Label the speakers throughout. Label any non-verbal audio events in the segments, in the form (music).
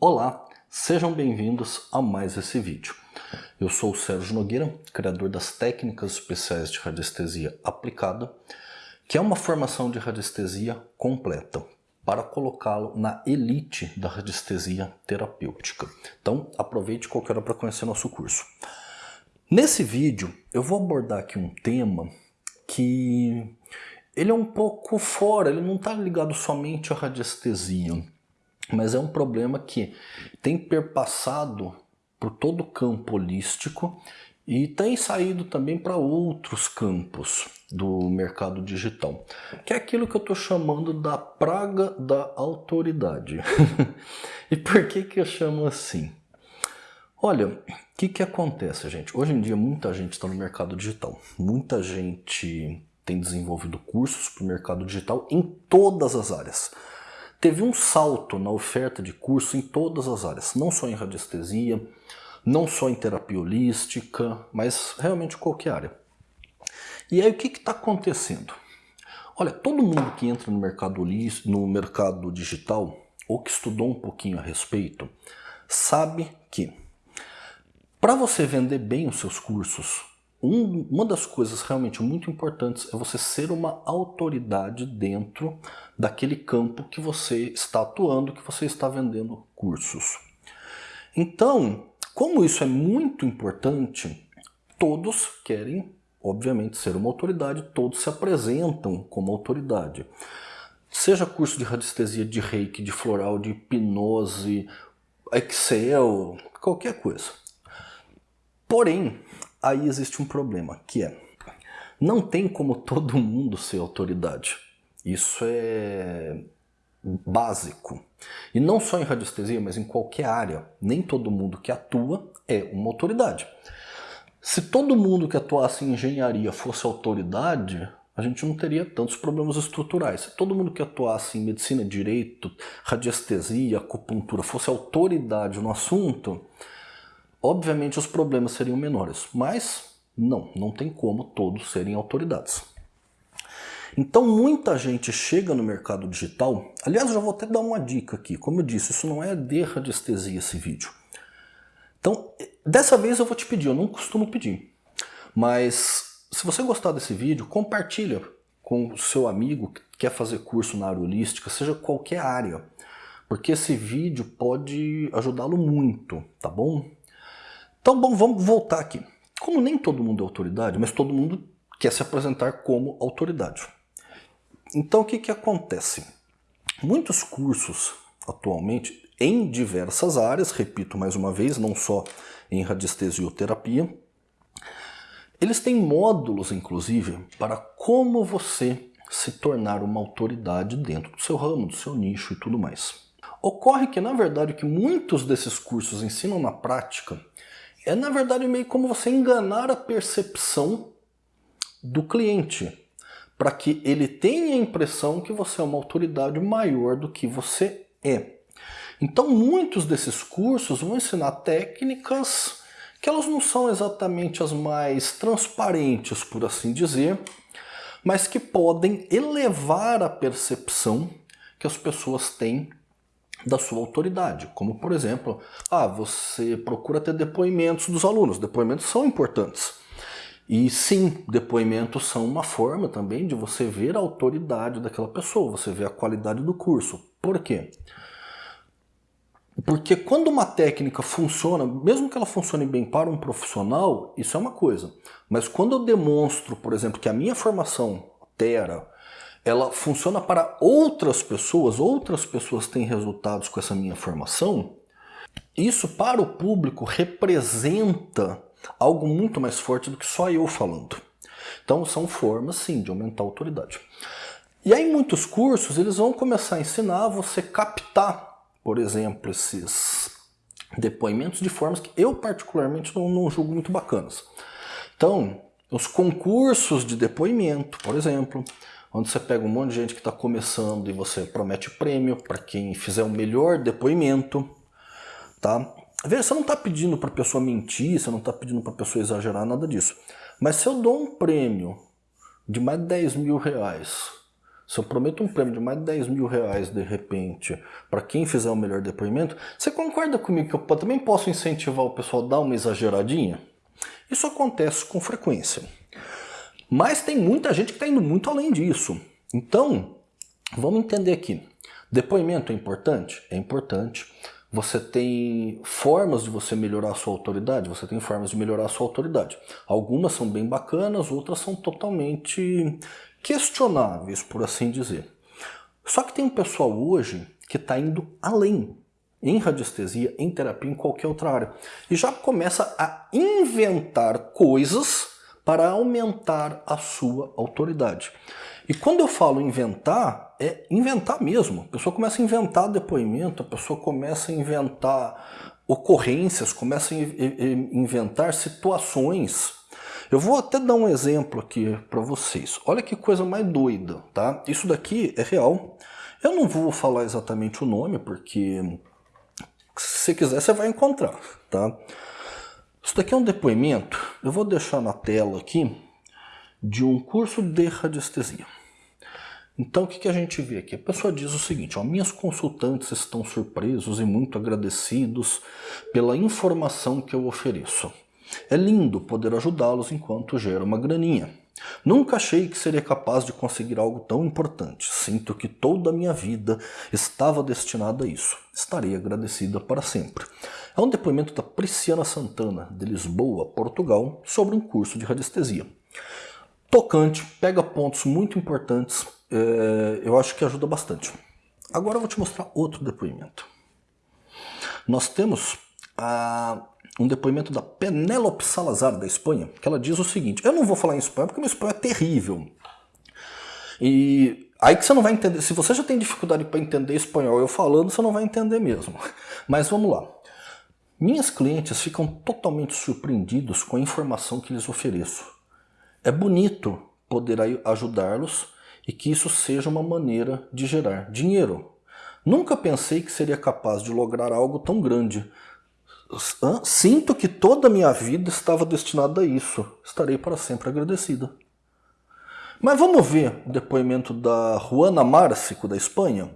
Speaker 1: Olá, sejam bem-vindos a mais esse vídeo. Eu sou o Sérgio Nogueira, criador das técnicas especiais de radiestesia aplicada, que é uma formação de radiestesia completa para colocá-lo na elite da radiestesia terapêutica. Então aproveite qualquer hora para conhecer nosso curso. Nesse vídeo eu vou abordar aqui um tema que ele é um pouco fora, ele não está ligado somente à radiestesia mas é um problema que tem perpassado por todo o campo holístico e tem saído também para outros campos do mercado digital, que é aquilo que eu estou chamando da praga da autoridade. (laughs) e por que, que eu chamo assim? Olha, o que, que acontece, gente? Hoje em dia muita gente está no mercado digital, muita gente tem desenvolvido cursos para o mercado digital em todas as áreas teve um salto na oferta de curso em todas as áreas, não só em radiestesia, não só em terapia holística, mas realmente qualquer área. E aí o que está acontecendo? Olha, todo mundo que entra no mercado, no mercado digital, ou que estudou um pouquinho a respeito, sabe que para você vender bem os seus cursos, um, uma das coisas realmente muito importantes é você ser uma autoridade dentro daquele campo que você está atuando, que você está vendendo cursos. Então, como isso é muito importante, todos querem, obviamente, ser uma autoridade, todos se apresentam como autoridade. Seja curso de radiestesia, de reiki, de floral, de hipnose, Excel, qualquer coisa. Porém, aí existe um problema, que é, não tem como todo mundo ser autoridade. Isso é básico. E não só em radiestesia, mas em qualquer área. Nem todo mundo que atua é uma autoridade. Se todo mundo que atuasse em engenharia fosse autoridade, a gente não teria tantos problemas estruturais. Se todo mundo que atuasse em medicina, direito, radiestesia, acupuntura fosse autoridade no assunto, obviamente os problemas seriam menores, mas não, não tem como todos serem autoridades. Então muita gente chega no mercado digital, aliás eu já vou até dar uma dica aqui, como eu disse, isso não é de radiestesia esse vídeo. Então, dessa vez eu vou te pedir, eu não costumo pedir, mas se você gostar desse vídeo, compartilha com o seu amigo que quer fazer curso na área holística, seja qualquer área, porque esse vídeo pode ajudá-lo muito, tá bom? Então, bom, vamos voltar aqui. Como nem todo mundo é autoridade, mas todo mundo quer se apresentar como autoridade. Então, o que, que acontece? Muitos cursos, atualmente, em diversas áreas, repito mais uma vez, não só em radiestesioterapia, eles têm módulos, inclusive, para como você se tornar uma autoridade dentro do seu ramo, do seu nicho e tudo mais. Ocorre que, na verdade, que muitos desses cursos ensinam na prática é na verdade meio como você enganar a percepção do cliente, para que ele tenha a impressão que você é uma autoridade maior do que você é. Então muitos desses cursos vão ensinar técnicas que elas não são exatamente as mais transparentes, por assim dizer, mas que podem elevar a percepção que as pessoas têm da sua autoridade, como por exemplo, ah, você procura ter depoimentos dos alunos, depoimentos são importantes. E sim, depoimentos são uma forma também de você ver a autoridade daquela pessoa, você ver a qualidade do curso. Por quê? Porque quando uma técnica funciona, mesmo que ela funcione bem para um profissional, isso é uma coisa. Mas quando eu demonstro, por exemplo, que a minha formação, Tera, ela funciona para outras pessoas, outras pessoas têm resultados com essa minha formação, isso para o público representa algo muito mais forte do que só eu falando. Então são formas sim de aumentar a autoridade. E aí muitos cursos eles vão começar a ensinar você captar, por exemplo, esses depoimentos de formas que eu particularmente não, não julgo muito bacanas. Então, os concursos de depoimento, por exemplo, onde você pega um monte de gente que está começando e você promete prêmio para quem fizer o melhor depoimento, tá? Veja, você não está pedindo para a pessoa mentir, você não está pedindo para a pessoa exagerar, nada disso. Mas se eu dou um prêmio de mais de 10 mil reais, se eu prometo um prêmio de mais de 10 mil reais de repente para quem fizer o melhor depoimento, você concorda comigo que eu também posso incentivar o pessoal a dar uma exageradinha? Isso acontece com frequência. Mas tem muita gente que está indo muito além disso. Então, vamos entender aqui. Depoimento é importante? É importante. Você tem formas de você melhorar a sua autoridade? Você tem formas de melhorar a sua autoridade. Algumas são bem bacanas, outras são totalmente questionáveis, por assim dizer. Só que tem um pessoal hoje que está indo além em radiestesia, em terapia, em qualquer outra área. E já começa a inventar coisas para aumentar a sua autoridade. E quando eu falo inventar, é inventar mesmo. A pessoa começa a inventar depoimento, a pessoa começa a inventar ocorrências, começa a inventar situações. Eu vou até dar um exemplo aqui para vocês. Olha que coisa mais doida, tá? Isso daqui é real. Eu não vou falar exatamente o nome, porque se quiser você vai encontrar, tá? Isso daqui é um depoimento, eu vou deixar na tela aqui, de um curso de radiestesia. Então o que, que a gente vê aqui? A pessoa diz o seguinte, ó, minhas consultantes estão surpresos e muito agradecidos pela informação que eu ofereço. É lindo poder ajudá-los enquanto gera uma graninha. Nunca achei que seria capaz de conseguir algo tão importante. Sinto que toda a minha vida estava destinada a isso. Estarei agradecida para sempre. É um depoimento da Prisciana Santana, de Lisboa, Portugal, sobre um curso de radiestesia. Tocante, pega pontos muito importantes, é, eu acho que ajuda bastante. Agora eu vou te mostrar outro depoimento. Nós temos a um depoimento da Penélope Salazar, da Espanha, que ela diz o seguinte, eu não vou falar em espanhol porque meu espanhol é terrível. E aí que você não vai entender, se você já tem dificuldade para entender espanhol eu falando, você não vai entender mesmo. (laughs) Mas vamos lá. Minhas clientes ficam totalmente surpreendidos com a informação que lhes ofereço. É bonito poder ajudá-los e que isso seja uma maneira de gerar dinheiro. Nunca pensei que seria capaz de lograr algo tão grande, Sinto que toda a minha vida estava destinada a isso. Estarei para sempre agradecida. Mas vamos ver o depoimento da Juana Márcico, da Espanha?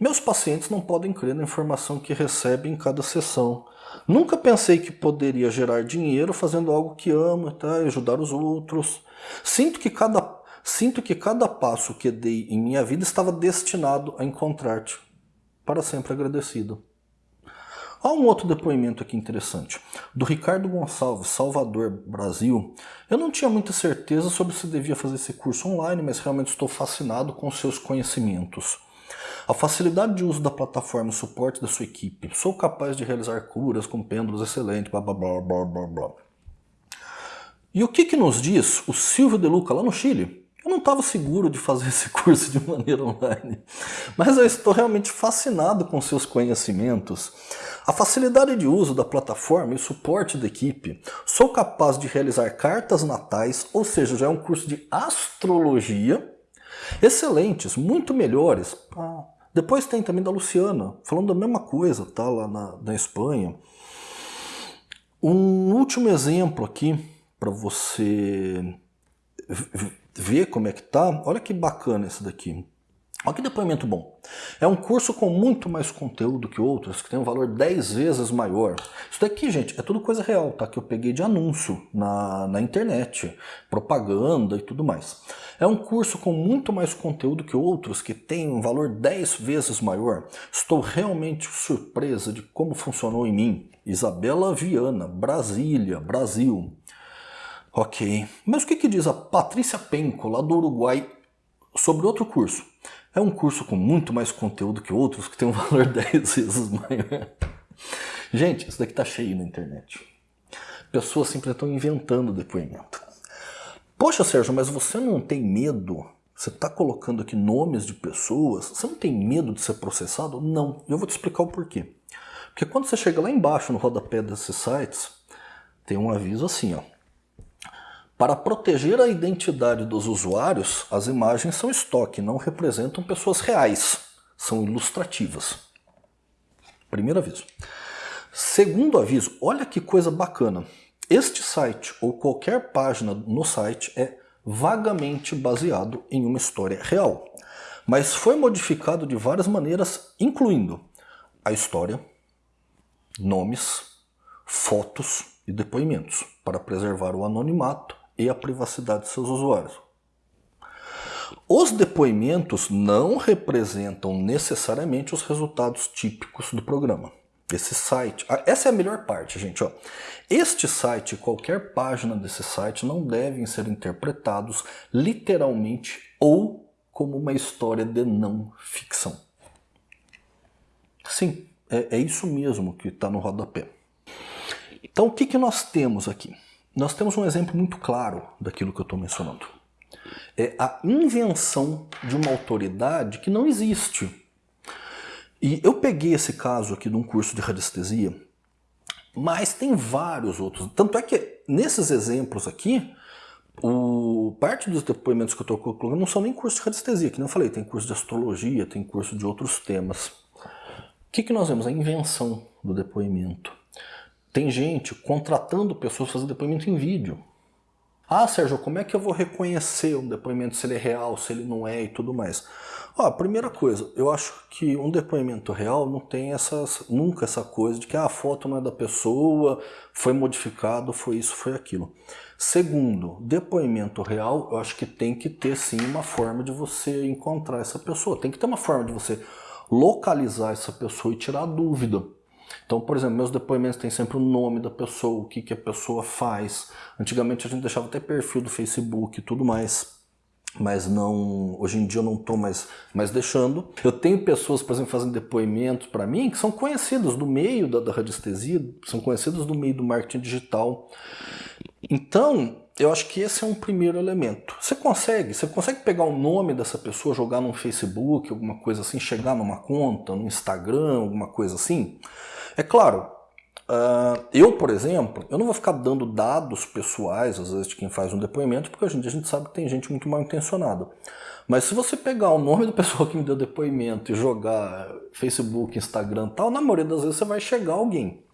Speaker 1: Meus pacientes não podem crer na informação que recebem em cada sessão. Nunca pensei que poderia gerar dinheiro fazendo algo que amo tá? ajudar os outros. Sinto que, cada, sinto que cada passo que dei em minha vida estava destinado a encontrar-te. Para sempre agradecido. Há um outro depoimento aqui interessante, do Ricardo Gonçalves, Salvador, Brasil. Eu não tinha muita certeza sobre se devia fazer esse curso online, mas realmente estou fascinado com seus conhecimentos. A facilidade de uso da plataforma e o suporte da sua equipe. Sou capaz de realizar curas com pêndulos excelentes, blá blá blá blá blá blá. E o que, que nos diz o Silvio De Luca lá no Chile? Eu não estava seguro de fazer esse (laughs) curso de maneira online, mas eu estou realmente fascinado com seus conhecimentos. A facilidade de uso da plataforma e o suporte da equipe. Sou capaz de realizar cartas natais, ou seja, já é um curso de astrologia. Excelentes, muito melhores. Ah, depois tem também da Luciana, falando da mesma coisa, tá? Lá na, na Espanha. Um último exemplo aqui, para você ver como é que tá. Olha que bacana esse daqui. Olha que depoimento bom. É um curso com muito mais conteúdo que outros, que tem um valor 10 vezes maior. Isso daqui, gente, é tudo coisa real, tá? Que eu peguei de anúncio na, na internet, propaganda e tudo mais. É um curso com muito mais conteúdo que outros, que tem um valor 10 vezes maior. Estou realmente surpresa de como funcionou em mim. Isabela Viana, Brasília, Brasil. Ok. Mas o que, que diz a Patrícia Penco, lá do Uruguai, sobre outro curso? É um curso com muito mais conteúdo que outros, que tem um (laughs) valor 10 vezes maior. Gente, isso daqui tá cheio na internet. Pessoas sempre estão inventando depoimento. Poxa, Sérgio, mas você não tem medo? Você está colocando aqui nomes de pessoas? Você não tem medo de ser processado? Não. Eu vou te explicar o porquê. Porque quando você chega lá embaixo no rodapé desses sites, tem um aviso assim, ó. Para proteger a identidade dos usuários, as imagens são estoque, não representam pessoas reais, são ilustrativas. Primeiro aviso. Segundo aviso, olha que coisa bacana. Este site ou qualquer página no site é vagamente baseado em uma história real, mas foi modificado de várias maneiras, incluindo a história, nomes, fotos e depoimentos, para preservar o anonimato e a privacidade de seus usuários. Os depoimentos não representam necessariamente os resultados típicos do programa. Esse site, ah, essa é a melhor parte, gente. Ó. Este site, qualquer página desse site, não devem ser interpretados literalmente ou como uma história de não ficção. Sim, é, é isso mesmo que está no rodapé. Então, o que, que nós temos aqui? Nós temos um exemplo muito claro daquilo que eu estou mencionando. É a invenção de uma autoridade que não existe. E eu peguei esse caso aqui de um curso de radiestesia, mas tem vários outros. Tanto é que nesses exemplos aqui, o, parte dos depoimentos que eu estou colocando não são nem curso de radiestesia, que não falei, tem curso de astrologia, tem curso de outros temas. O que, que nós vemos? A invenção do depoimento. Tem gente contratando pessoas fazer depoimento em vídeo. Ah, Sérgio, como é que eu vou reconhecer um depoimento se ele é real, se ele não é e tudo mais? Ó, primeira coisa, eu acho que um depoimento real não tem essas, nunca essa coisa de que ah, a foto não é da pessoa, foi modificado, foi isso, foi aquilo. Segundo, depoimento real, eu acho que tem que ter sim uma forma de você encontrar essa pessoa. Tem que ter uma forma de você localizar essa pessoa e tirar dúvida. Então, por exemplo, meus depoimentos têm sempre o nome da pessoa, o que, que a pessoa faz. Antigamente a gente deixava até perfil do Facebook e tudo mais mas não hoje em dia eu não estou mais, mais deixando. Eu tenho pessoas, por exemplo, fazendo depoimentos para mim que são conhecidas do meio da, da radiestesia, são conhecidas do meio do marketing digital. Então, eu acho que esse é um primeiro elemento. Você consegue, você consegue pegar o nome dessa pessoa, jogar no Facebook, alguma coisa assim, chegar numa conta, no Instagram, alguma coisa assim? É claro, uh, eu, por exemplo, eu não vou ficar dando dados pessoais, às vezes, de quem faz um depoimento, porque hoje em dia a gente sabe que tem gente muito mal intencionada. Mas se você pegar o nome da pessoa que me deu depoimento e jogar Facebook, Instagram tal, na maioria das vezes você vai chegar alguém.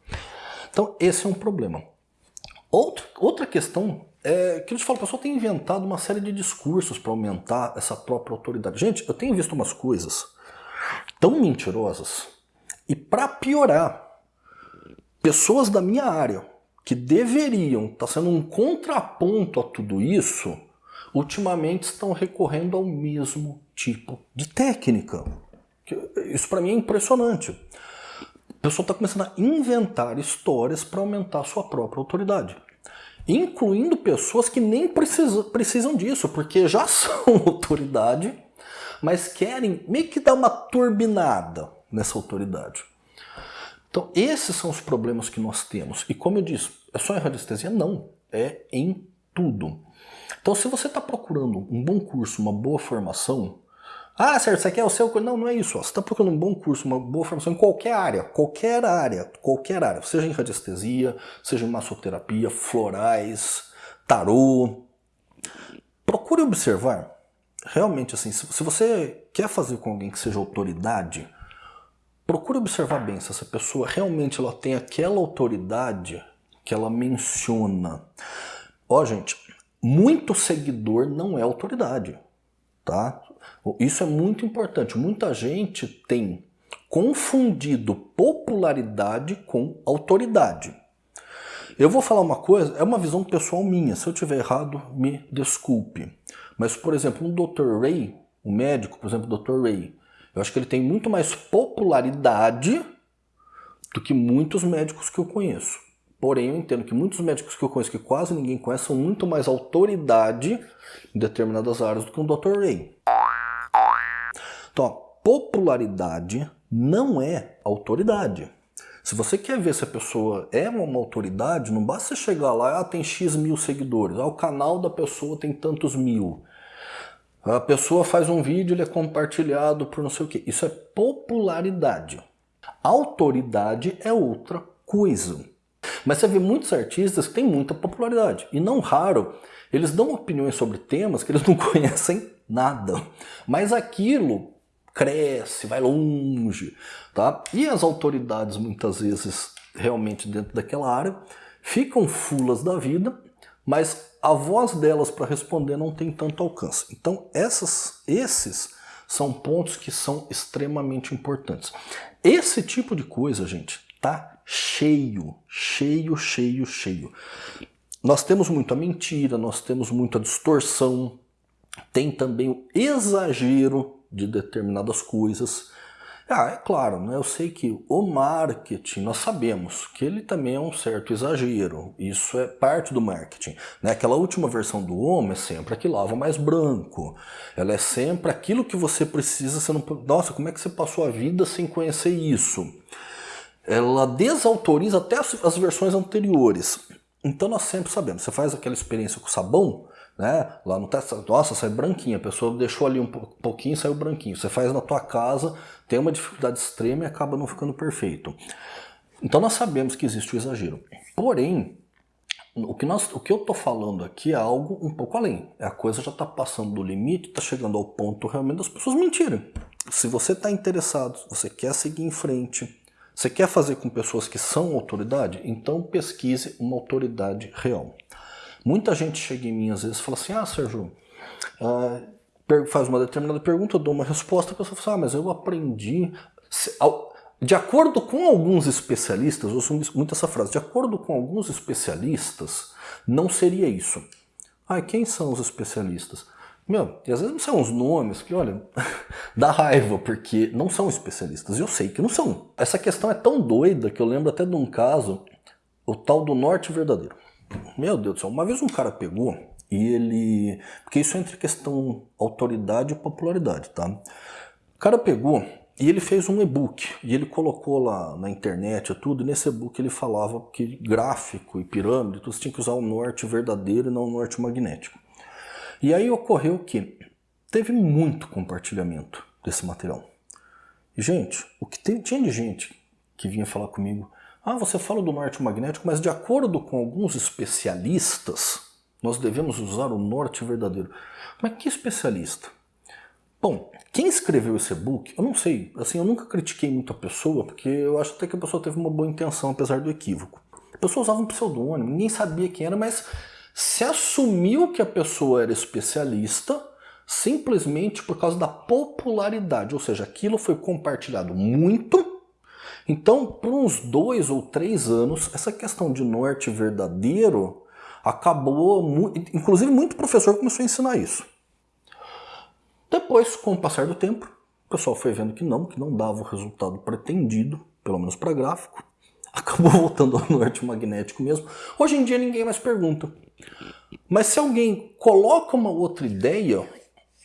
Speaker 1: Então esse é um problema. Outra, outra questão é que eu te falo, o pessoal tem inventado uma série de discursos para aumentar essa própria autoridade. Gente, eu tenho visto umas coisas tão mentirosas e para piorar, pessoas da minha área que deveriam estar tá sendo um contraponto a tudo isso, ultimamente estão recorrendo ao mesmo tipo de técnica. Isso para mim é impressionante. A pessoa está começando a inventar histórias para aumentar a sua própria autoridade. Incluindo pessoas que nem precisam, precisam disso, porque já (laughs) são autoridade, mas querem meio que dar uma turbinada nessa autoridade. Então, esses são os problemas que nós temos. E como eu disse, é só em radiestesia? Não, é em tudo. Então, se você está procurando um bom curso, uma boa formação, ah, certo, você quer o seu? Não, não é isso. Você está procurando um bom curso, uma boa formação em qualquer área, qualquer área, qualquer área, seja em radiestesia, seja em massoterapia, florais, tarô. Procure observar, realmente assim, se você quer fazer com alguém que seja autoridade, procure observar bem se essa pessoa realmente ela tem aquela autoridade que ela menciona. Ó, gente, muito seguidor não é autoridade, tá? Isso é muito importante. Muita gente tem confundido popularidade com autoridade. Eu vou falar uma coisa, é uma visão pessoal minha. Se eu tiver errado, me desculpe. Mas, por exemplo, um Dr. Ray, um médico, por exemplo, Dr. Ray, eu acho que ele tem muito mais popularidade do que muitos médicos que eu conheço. Porém, eu entendo que muitos médicos que eu conheço, que quase ninguém conhece, são muito mais autoridade em determinadas áreas do que um Dr. Ray. Então, a popularidade não é autoridade. Se você quer ver se a pessoa é uma autoridade, não basta você chegar lá, ah, tem X mil seguidores, ah, o canal da pessoa tem tantos mil. A pessoa faz um vídeo, ele é compartilhado por não sei o que. Isso é popularidade. Autoridade é outra coisa. Mas você vê muitos artistas que têm muita popularidade. E não raro, eles dão opiniões sobre temas que eles não (laughs) conhecem nada. Mas aquilo cresce, vai longe. Tá? E as autoridades, muitas vezes, realmente dentro daquela área, ficam fulas da vida mas a voz delas para responder não tem tanto alcance. Então essas, esses são pontos que são extremamente importantes. Esse tipo de coisa, gente, tá cheio, cheio, cheio, cheio. Nós temos muita mentira, nós temos muita distorção, tem também o exagero de determinadas coisas. Ah, é claro, né? eu sei que o marketing, nós sabemos que ele também é um certo exagero, isso é parte do marketing. Né? Aquela última versão do homem é sempre a que lava mais branco, ela é sempre aquilo que você precisa, você não... nossa, como é que você passou a vida sem conhecer isso? Ela desautoriza até as, as versões anteriores. Então nós sempre sabemos, você faz aquela experiência com sabão, né? Lá no teste, nossa, sai branquinha, a pessoa deixou ali um pouquinho saiu branquinho. Você faz na tua casa, tem uma dificuldade extrema e acaba não ficando perfeito. Então nós sabemos que existe o exagero. Porém, o que, nós, o que eu estou falando aqui é algo um pouco além. A coisa já está passando do limite, está chegando ao ponto realmente das pessoas mentirem. Se você está interessado, você quer seguir em frente, você quer fazer com pessoas que são autoridade, então pesquise uma autoridade real. Muita gente chega em mim às vezes e fala assim, ah Sérgio, uh, faz uma determinada pergunta, eu dou uma resposta, a pessoa fala assim, ah, mas eu aprendi... De acordo com alguns especialistas, eu uso muito essa frase, de acordo com alguns especialistas, não seria isso. Ah, quem são os especialistas? Meu, e às vezes não são os nomes que, olha, (laughs) dá raiva, porque não são especialistas. Eu sei que não são. Essa questão é tão doida que eu lembro até de um caso, o tal do norte verdadeiro. Meu Deus do céu, uma vez um cara pegou e ele... Porque isso é entre questão autoridade e popularidade, tá? O cara pegou e ele fez um e-book e ele colocou lá na internet e tudo, e nesse e-book ele falava que gráfico e pirâmide, tu tinha que usar o norte verdadeiro e não o norte magnético. E aí ocorreu que teve muito compartilhamento desse material. E, gente, o que tem, tinha de gente que vinha falar comigo, ah, você fala do norte magnético, mas de acordo com alguns especialistas, nós devemos usar o norte verdadeiro. Mas que especialista? Bom, quem escreveu esse e-book, eu não sei, assim, eu nunca critiquei muito a pessoa, porque eu acho até que a pessoa teve uma boa intenção, apesar do equívoco. A pessoa usava um pseudônimo, ninguém sabia quem era, mas se assumiu que a pessoa era especialista simplesmente por causa da popularidade, ou seja, aquilo foi compartilhado muito então, por uns dois ou três anos, essa questão de norte verdadeiro acabou, inclusive muito professor começou a ensinar isso. Depois, com o passar do tempo, o pessoal foi vendo que não, que não dava o resultado pretendido, pelo menos para gráfico, (laughs) acabou voltando ao norte magnético mesmo. Hoje em dia ninguém mais pergunta. Mas se alguém coloca uma outra ideia,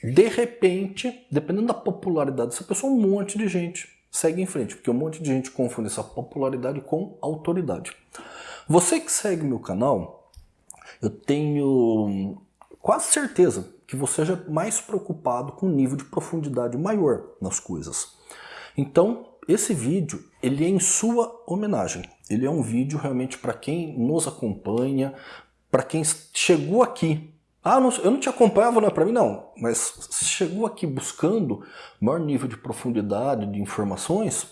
Speaker 1: de repente, dependendo da popularidade dessa pessoa, um monte de gente segue em frente, porque um monte de gente confunde essa popularidade com autoridade. Você que segue meu canal, eu tenho quase certeza que você já é mais preocupado com um nível de profundidade maior nas coisas. Então, esse vídeo, ele é em sua homenagem. Ele é um vídeo realmente para quem nos acompanha, para quem chegou aqui ah, não, eu não te acompanhava, não é para mim? Não, mas chegou aqui buscando maior nível de profundidade de informações,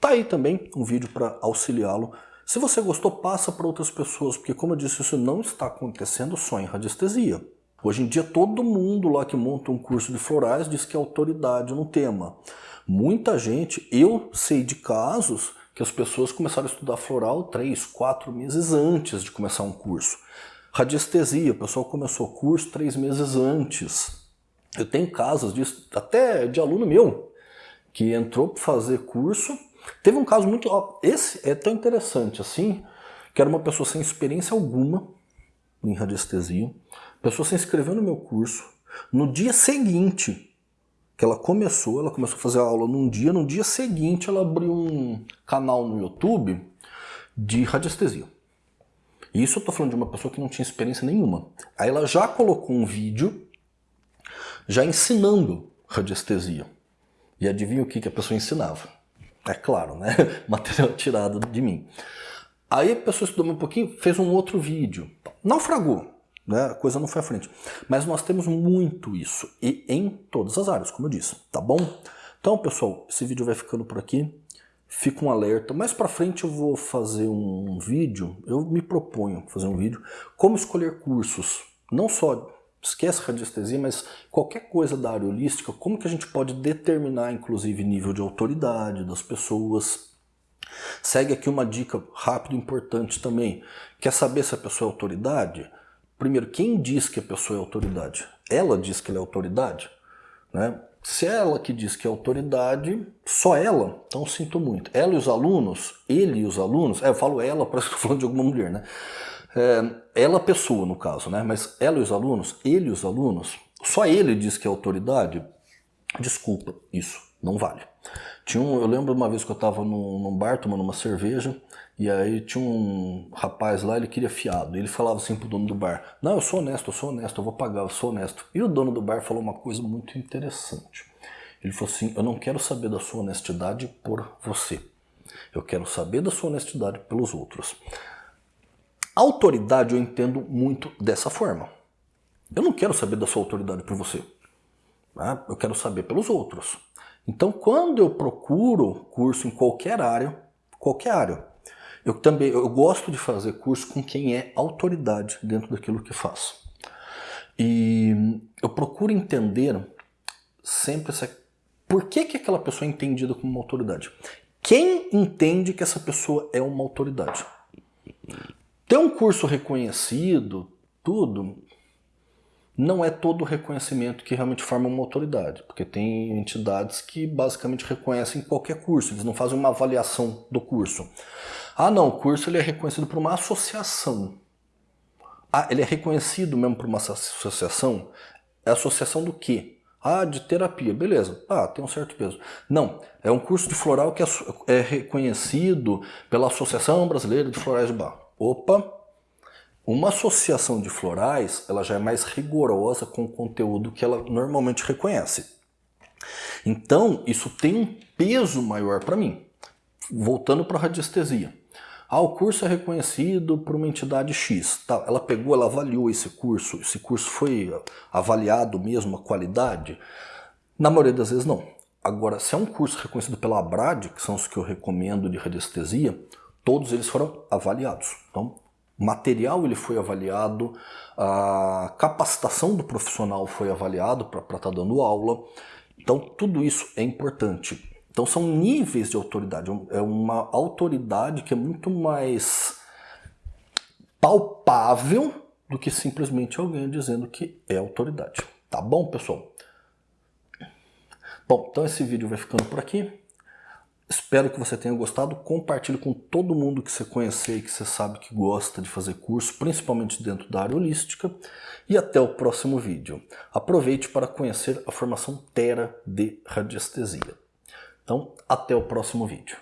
Speaker 1: tá aí também um vídeo para auxiliá-lo. Se você gostou, passa para outras pessoas, porque como eu disse, isso não está acontecendo só em radiestesia. Hoje em dia todo mundo lá que monta um curso de florais diz que é autoridade no tema. Muita gente, eu sei de casos que as pessoas começaram a estudar floral três, quatro meses antes de começar um curso. Radiestesia, o pessoal começou o curso três meses antes. Eu tenho casos disso, até de aluno meu, que entrou para fazer curso. Teve um caso muito... Ó, esse é tão interessante assim, que era uma pessoa sem experiência alguma em radiestesia. A pessoa se inscreveu no meu curso. No dia seguinte que ela começou, ela começou a fazer a aula num dia, no dia seguinte ela abriu um canal no YouTube de radiestesia. Isso eu estou falando de uma pessoa que não tinha experiência nenhuma. Aí ela já colocou um vídeo já ensinando radiestesia. E adivinha o que, que a pessoa ensinava? É claro, né? (laughs) Material tirado de mim. Aí a pessoa estudou um pouquinho, fez um outro vídeo. Naufragou, né? A coisa não foi à frente. Mas nós temos muito isso. E em todas as áreas, como eu disse. Tá bom? Então, pessoal, esse vídeo vai ficando por aqui. Fica um alerta. Mais para frente eu vou fazer um vídeo, eu me proponho fazer um vídeo, como escolher cursos. Não só, esquece radiestesia, mas qualquer coisa da área holística, como que a gente pode determinar, inclusive, nível de autoridade das pessoas. Segue aqui uma dica rápida e importante também. Quer saber se a pessoa é autoridade? Primeiro, quem diz que a pessoa é autoridade? Ela diz que ela é autoridade? Né? Se é ela que diz que é autoridade, só ela, então sinto muito. Ela e os alunos, ele e os alunos, é, eu falo ela, (laughs) parece que estou falando de alguma mulher, né? É, ela pessoa, no caso, né? Mas ela e os alunos, ele e os alunos, só ele diz que é autoridade, desculpa, isso não vale. Tinha um, eu lembro uma vez que eu estava num, num bar tomando uma cerveja, e aí tinha um rapaz lá, ele queria fiado. Ele falava assim pro dono do bar, não, eu sou honesto, eu sou honesto, eu vou pagar, eu sou honesto. E o dono do bar falou uma coisa muito interessante. Ele falou assim, eu não quero saber da sua honestidade por você. Eu quero saber da sua honestidade pelos outros. Autoridade eu entendo muito dessa forma. Eu não quero saber da sua autoridade por você. Né? Eu quero saber pelos outros. Então, quando eu procuro curso em qualquer área, qualquer área, eu também eu gosto de fazer curso com quem é autoridade dentro daquilo que faço. E eu procuro entender sempre essa, por que, que aquela pessoa é entendida como uma autoridade. Quem entende que essa pessoa é uma autoridade? Ter um curso reconhecido, tudo, não é todo o reconhecimento que realmente forma uma autoridade, porque tem entidades que basicamente reconhecem qualquer curso, eles não fazem uma avaliação do curso. Ah não, o curso ele é reconhecido por uma associação. Ah, ele é reconhecido mesmo por uma associação? É associação do quê? Ah, de terapia, beleza. Ah, tem um certo peso. Não, é um curso de floral que é, é reconhecido pela Associação Brasileira de Florais de Bar. Opa, uma associação de florais, ela já é mais rigorosa com o conteúdo que ela normalmente reconhece. Então, isso tem um peso maior para mim. Voltando para a radiestesia. Ah, o curso é reconhecido por uma entidade X. Tá, ela pegou, ela avaliou esse curso, esse curso foi avaliado mesmo, a qualidade? Na maioria das vezes não. Agora, se é um curso reconhecido pela ABRAD, que são os que eu recomendo de radiestesia, todos eles foram avaliados. Então, o material ele foi avaliado, a capacitação do profissional foi avaliado para estar tá dando aula. Então, tudo isso é importante. Então são níveis de autoridade, é uma autoridade que é muito mais palpável do que simplesmente alguém dizendo que é autoridade. Tá bom, pessoal? Bom, então esse vídeo vai ficando por aqui. Espero que você tenha gostado. Compartilhe com todo mundo que você conhecer e que você sabe que gosta de fazer curso, principalmente dentro da área holística. E até o próximo vídeo. Aproveite para conhecer a formação Terra de Radiestesia. Então, até o próximo vídeo.